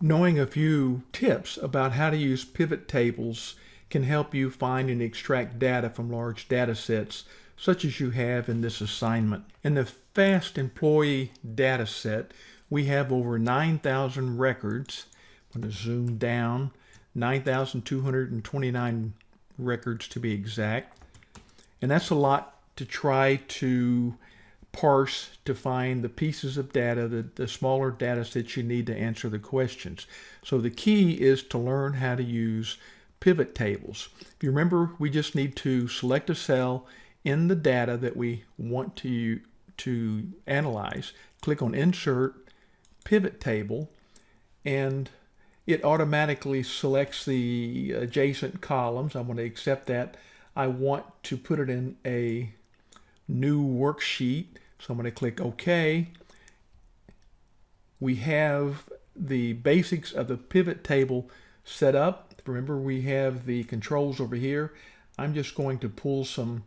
Knowing a few tips about how to use pivot tables can help you find and extract data from large data sets such as you have in this assignment. In the FAST employee data set, we have over 9,000 records. I'm going to zoom down, 9,229 records to be exact. And that's a lot to try to parse to find the pieces of data, the, the smaller data sets you need to answer the questions. So the key is to learn how to use pivot tables. If you remember, we just need to select a cell in the data that we want to, to analyze. Click on Insert, Pivot Table, and it automatically selects the adjacent columns. I'm going to accept that. I want to put it in a new worksheet. So I'm going to click OK. We have the basics of the pivot table set up. Remember, we have the controls over here. I'm just going to pull some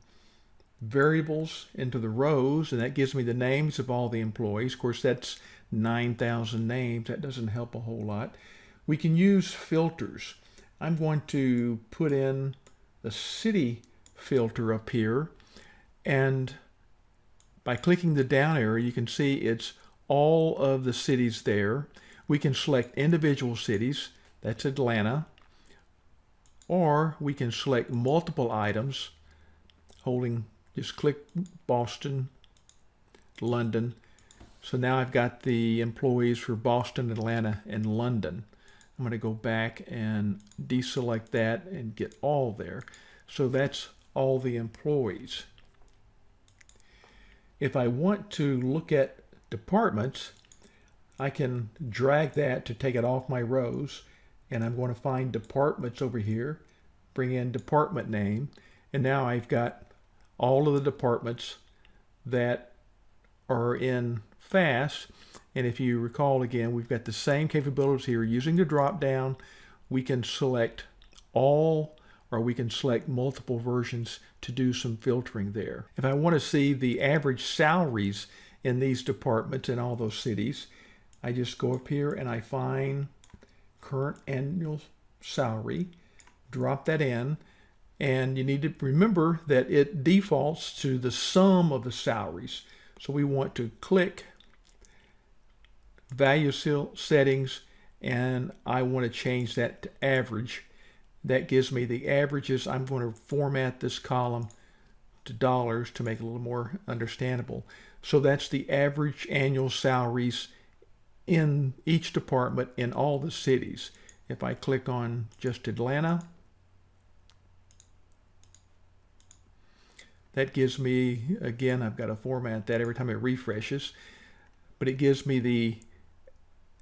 variables into the rows, and that gives me the names of all the employees. Of course, that's 9,000 names. That doesn't help a whole lot. We can use filters. I'm going to put in the city filter up here, and by clicking the down arrow, you can see it's all of the cities there. We can select individual cities. That's Atlanta. Or we can select multiple items, holding, just click Boston, London. So now I've got the employees for Boston, Atlanta, and London. I'm going to go back and deselect that and get all there. So that's all the employees. If I want to look at departments, I can drag that to take it off my rows and I'm going to find departments over here, bring in department name, and now I've got all of the departments that are in FAST. And if you recall again, we've got the same capabilities here. Using the drop down, we can select all or we can select multiple versions to do some filtering there. If I want to see the average salaries in these departments in all those cities, I just go up here and I find current annual salary, drop that in, and you need to remember that it defaults to the sum of the salaries. So we want to click value settings and I want to change that to average that gives me the averages. I'm going to format this column to dollars to make it a little more understandable. So that's the average annual salaries in each department in all the cities. If I click on just Atlanta, that gives me, again, I've got to format that every time it refreshes, but it gives me the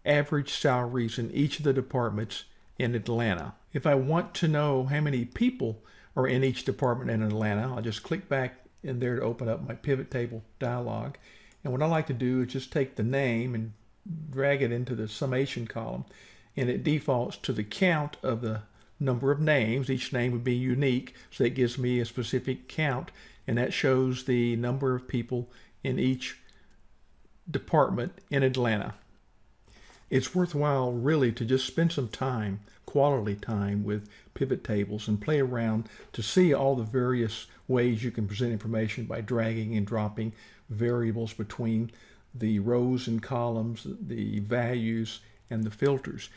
average salaries in each of the departments in Atlanta. If I want to know how many people are in each department in Atlanta, I'll just click back in there to open up my pivot table dialog. And what I like to do is just take the name and drag it into the summation column and it defaults to the count of the number of names. Each name would be unique, so that gives me a specific count, and that shows the number of people in each department in Atlanta it's worthwhile really to just spend some time, quality time with pivot tables and play around to see all the various ways you can present information by dragging and dropping variables between the rows and columns, the values, and the filters.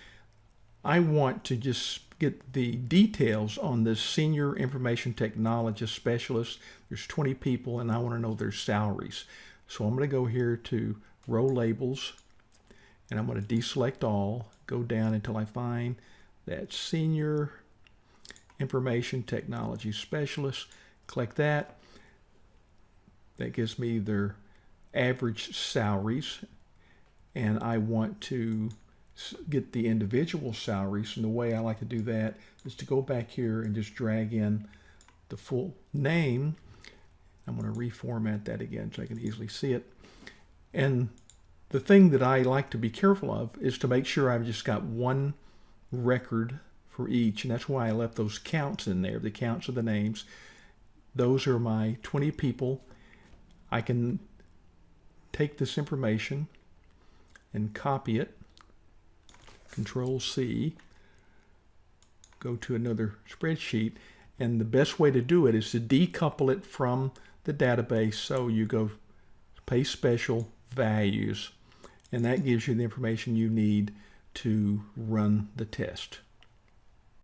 I want to just get the details on this senior information technologist specialist. There's 20 people and I want to know their salaries. So I'm going to go here to row labels and I'm going to deselect all, go down until I find that Senior Information Technology Specialist. Click that. That gives me their average salaries and I want to get the individual salaries and the way I like to do that is to go back here and just drag in the full name. I'm going to reformat that again so I can easily see it. And the thing that I like to be careful of is to make sure I've just got one record for each. And that's why I left those counts in there, the counts of the names. Those are my 20 people. I can take this information and copy it. Control C. Go to another spreadsheet. And the best way to do it is to decouple it from the database. So you go pay special values and that gives you the information you need to run the test.